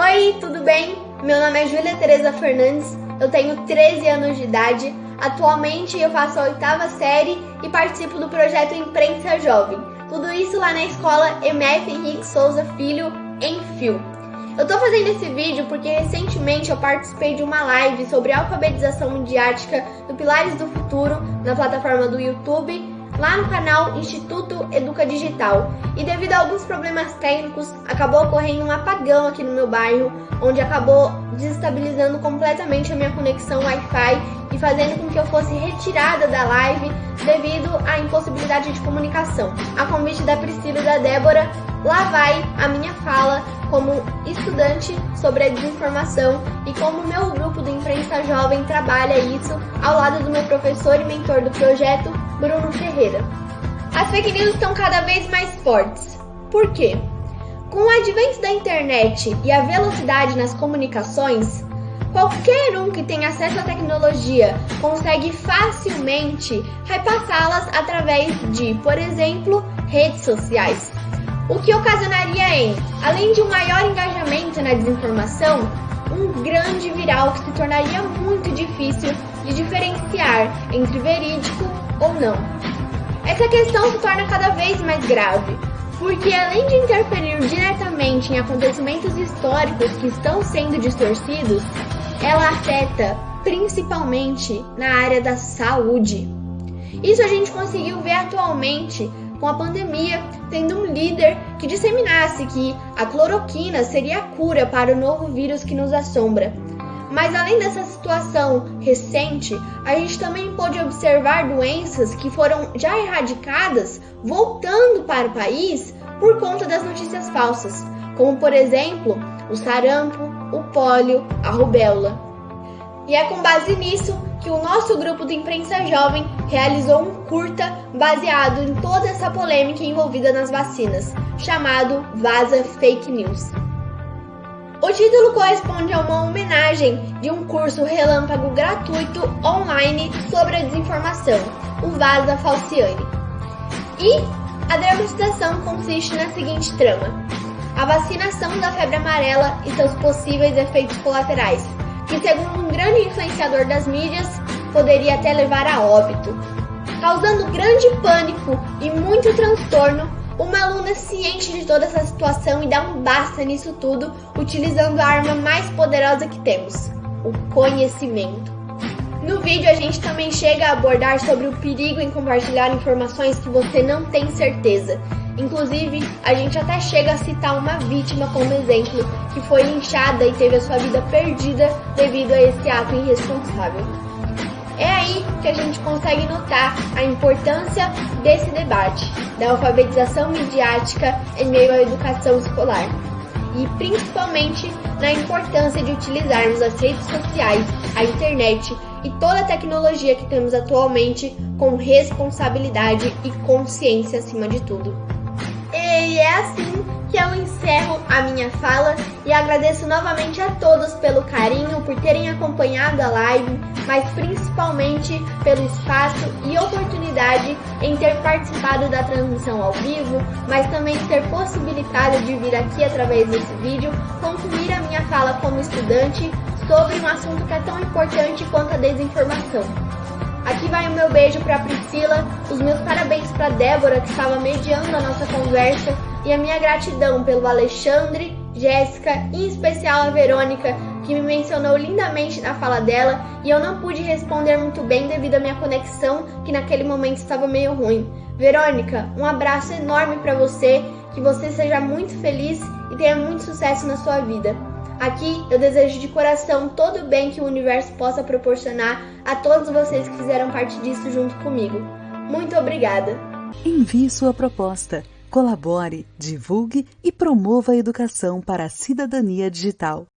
Oi, tudo bem? Meu nome é Júlia Tereza Fernandes, eu tenho 13 anos de idade. Atualmente eu faço a oitava série e participo do projeto Imprensa Jovem. Tudo isso lá na escola MF Henrique Souza Filho, em Fio. Eu tô fazendo esse vídeo porque recentemente eu participei de uma live sobre alfabetização midiática do Pilares do Futuro na plataforma do YouTube lá no canal Instituto Educa Digital. E devido a alguns problemas técnicos, acabou ocorrendo um apagão aqui no meu bairro, onde acabou desestabilizando completamente a minha conexão Wi-Fi e fazendo com que eu fosse retirada da live devido à impossibilidade de comunicação. A convite da Priscila e da Débora, lá vai a minha fala como estudante sobre a desinformação e como o meu grupo do Imprensa Jovem trabalha isso ao lado do meu professor e mentor do projeto, Bruno Ferreira. As fake news estão cada vez mais fortes. Por quê? Com o advento da internet e a velocidade nas comunicações, qualquer um que tem acesso à tecnologia consegue facilmente repassá-las através de, por exemplo, redes sociais. O que ocasionaria em, além de um maior engajamento na desinformação, um grande viral que se tornaria muito difícil de diferenciar entre verídico ou não. Essa questão se torna cada vez mais grave, porque além de interferir diretamente em acontecimentos históricos que estão sendo distorcidos, ela afeta principalmente na área da saúde. Isso a gente conseguiu ver atualmente com a pandemia, tendo um líder que disseminasse que a cloroquina seria a cura para o novo vírus que nos assombra. Mas além dessa situação recente, a gente também pôde observar doenças que foram já erradicadas voltando para o país por conta das notícias falsas, como por exemplo o sarampo, o pólio, a rubéola. E é com base nisso que o nosso grupo de imprensa jovem realizou um curta baseado em toda essa polêmica envolvida nas vacinas, chamado Vaza Fake News. O título corresponde a uma homenagem de um curso relâmpago gratuito online sobre a desinformação, o Vaza Falciane. E a dramatização consiste na seguinte trama: a vacinação da febre amarela e seus possíveis efeitos colaterais, que, segundo um grande influenciador das mídias, poderia até levar a óbito. Causando grande pânico e muito transtorno, uma aluna ciente de toda essa situação e dá um basta nisso tudo, utilizando a arma mais poderosa que temos, o conhecimento. No vídeo a gente também chega a abordar sobre o perigo em compartilhar informações que você não tem certeza Inclusive, a gente até chega a citar uma vítima como exemplo, que foi linchada e teve a sua vida perdida devido a esse ato irresponsável. É aí que a gente consegue notar a importância desse debate, da alfabetização midiática em meio à educação escolar. E principalmente na importância de utilizarmos as redes sociais, a internet e toda a tecnologia que temos atualmente com responsabilidade e consciência acima de tudo. E é assim que eu encerro a minha fala e agradeço novamente a todos pelo carinho, por terem acompanhado a live, mas principalmente pelo espaço e oportunidade em ter participado da transmissão ao vivo, mas também ter possibilitado de vir aqui através desse vídeo concluir a minha fala como estudante sobre um assunto que é tão importante quanto a desinformação. Aqui vai o meu beijo para Priscila, os meus parabéns para Débora que estava mediando a nossa conversa e a minha gratidão pelo Alexandre, Jéssica e em especial a Verônica que me mencionou lindamente na fala dela e eu não pude responder muito bem devido à minha conexão que naquele momento estava meio ruim. Verônica, um abraço enorme para você, que você seja muito feliz e tenha muito sucesso na sua vida. Aqui eu desejo de coração todo o bem que o universo possa proporcionar a todos vocês que fizeram parte disso junto comigo. Muito obrigada! Envie sua proposta, colabore, divulgue e promova a educação para a cidadania digital.